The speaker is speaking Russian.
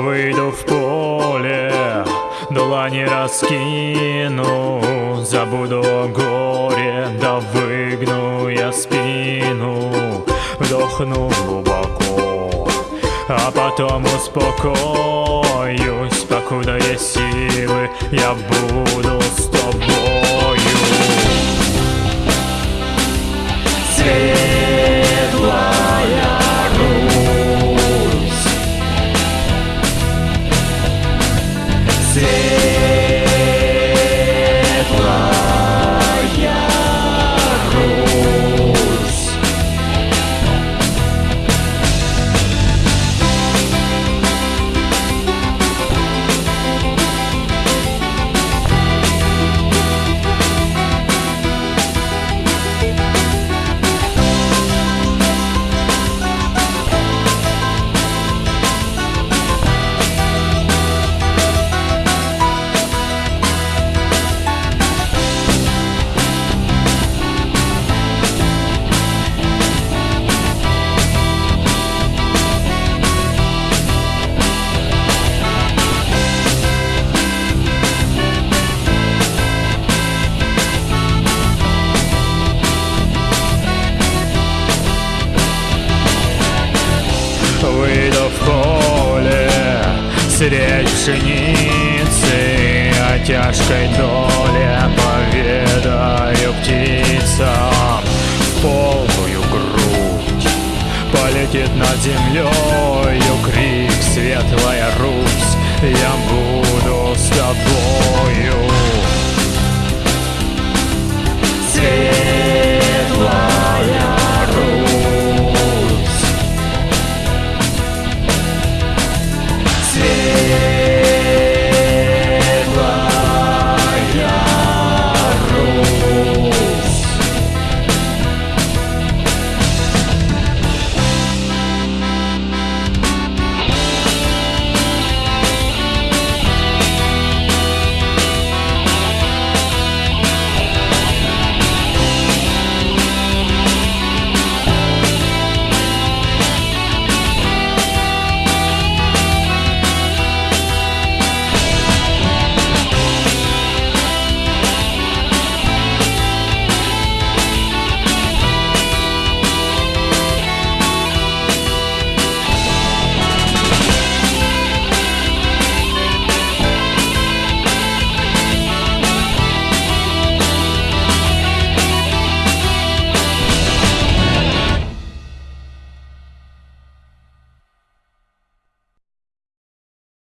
выйду в поле, дула не раскину, забуду о горе, да выгну я спину, вдохну глубоко, а потом успокоюсь, покуда есть силы, я буду с тобою. Свет você. Средь пшеницы О тяжкой доле поведаю птицам. Полную грудь полетит над землею